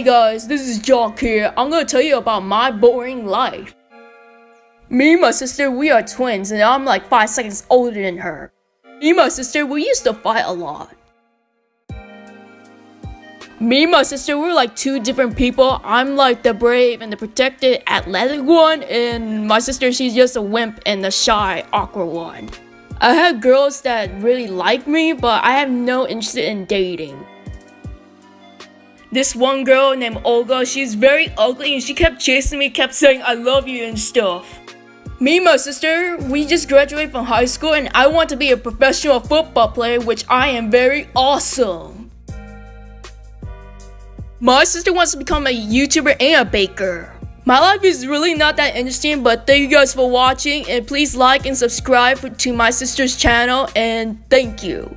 Hey guys, this is Jock here. I'm gonna tell you about my boring life. Me and my sister, we are twins, and I'm like 5 seconds older than her. Me and my sister, we used to fight a lot. Me and my sister, we're like two different people. I'm like the brave and the protected, athletic one, and my sister, she's just a wimp and the shy, awkward one. I have girls that really like me, but I have no interest in dating. This one girl named Olga, she's very ugly and she kept chasing me, kept saying I love you and stuff. Me and my sister, we just graduated from high school and I want to be a professional football player, which I am very awesome. My sister wants to become a YouTuber and a baker. My life is really not that interesting, but thank you guys for watching and please like and subscribe to my sister's channel and thank you.